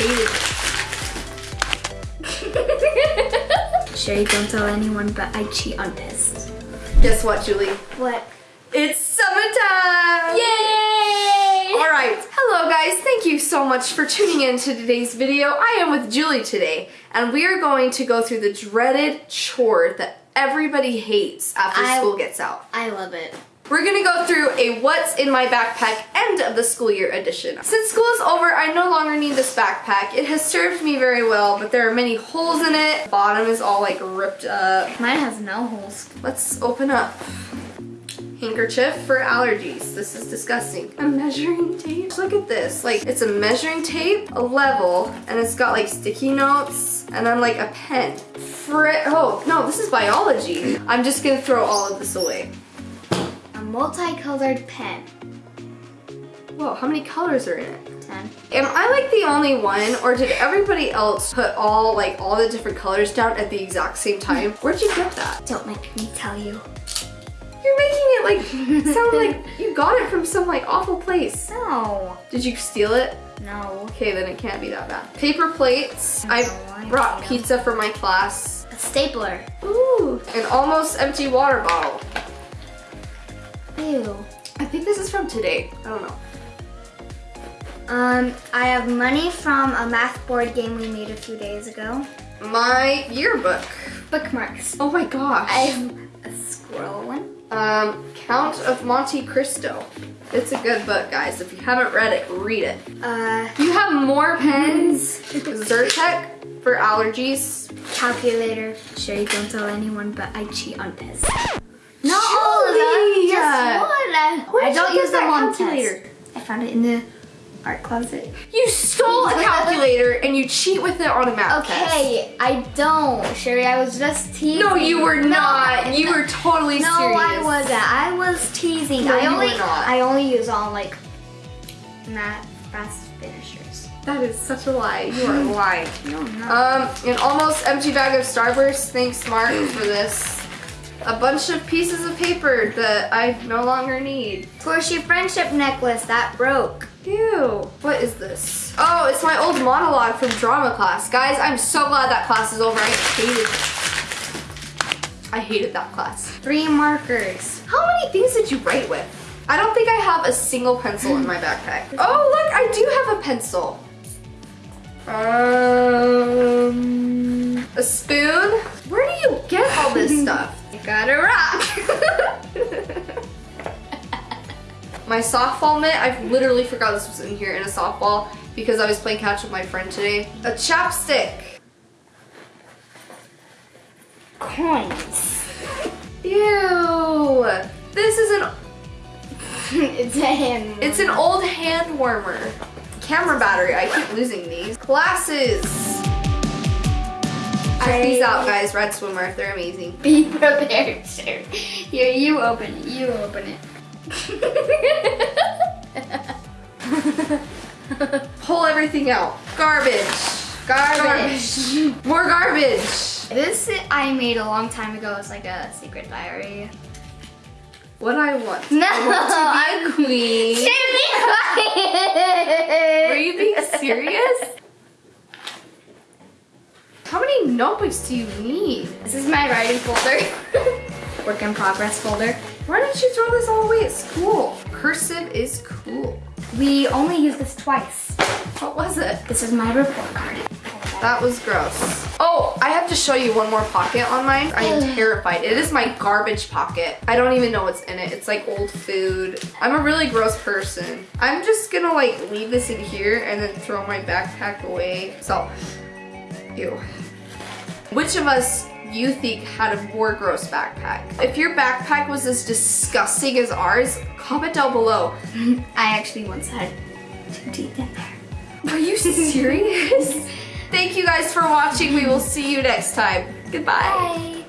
it. Sherry, don't tell anyone, but I cheat on tests. Guess what, Julie? What? It's summertime! Yay! All right, hello guys. Thank you so much for tuning in to today's video. I am with Julie today, and we are going to go through the dreaded chore that everybody hates after I- school gets out. I love it. We're gonna go through a what's in my backpack end of the school year edition. Since school is over, I no longer need this backpack. It has served me very well, but there are many holes in it. Bottom is all like ripped up. Mine has no holes. Let's open up. Handkerchief for allergies. This is disgusting. A measuring tape. Look at this. Like, it's a measuring tape, a level, and it's got like sticky notes, and then like a pen. Fri- oh, no, this is biology. I'm just gonna throw all of this away. A multicolored pen. Whoa, how many colors are in it? 10. Am I like the only one, or did everybody else put all like all the different colors down at the exact same time? Hmm. Where'd you get that? Don't make me tell you. You're making it like sound like you got it from some like awful place. No. Did you steal it? No. Okay, then it can't be that bad. Paper plates. I I brought pizza for my class. A stapler. Ooh, an almost empty water bottle. Ew. I think this is from today. I don't know. Um, I have money from a math board game we made a few days ago. My yearbook. Bookmarks. Oh my gosh. I have a squirrel one. Um, Count of Monte Cristo. It's a good book, guys. If you haven't read it, read it. Uh, You have more pens. Zyrtec for allergies. calculator. Sherry, don't tell anyone, but I cheat on tests. Not Julie! all of them, just one. I, don't use them that on calculator? tests. I found it in the art closet. You stole a calculator and you cheat with it on a math test. Okay, I don't, Sherry. I was just teasing. No, you were No, not. You no. were totally No, serious. I wasn't. I was teasing. No, I you only. I only use all like math fast finishers. That is such a lie. You are lying. No, no. Um, an almost empty bag of Starburst. Thanks, Mark, for this. A bunch of pieces of paper that I no longer need. Torchy friendship necklace that broke. Ew. What is this? Oh, it's my old monologue from drama class. Guys, I'm so glad that class is over. I hated I hated that class. Three markers. How many things did you write with? I don't think I have a single pencil in my backpack. Oh, look, I do have a pencil. Um, a spoon? Where do you get all this stuff? I got a rock. My softball mitt, I literally forgot this was in here in a softball because I was playing catch with my friend today. A chapstick. Coins. Ew. This is an it's a hand. It's an old hand warmer. Camera battery, I keep losing these. Glasses. Check these out, guys. Red Swimmer, they're amazing. Be prepared, Sherry. Here, you open it. You open it. Pull everything out. Garbage. Garbage. More garbage. This I made a long time ago. It's like a secret diary. What I want. No, I want to be a queen. Are you being serious? How many notebooks do you need? This is my writing folder. Work in progress folder. Why don't you throw this all away at school? Cursive is cool. We only use this twice. What was it? This is my report card. That was gross. Oh, I have to show you one more pocket on mine. I am terrified. It is my garbage pocket. I don't even know what's in it. It's like old food. I'm a really gross person. I'm just gonna like leave this in here and then throw my backpack away. So, ew. Which of us you think had a more gross backpack? If your backpack was as disgusting as ours, comment down below. I actually once had two teeth in there. Are you serious? Thank you guys for watching. We will see you next time. Goodbye. Bye.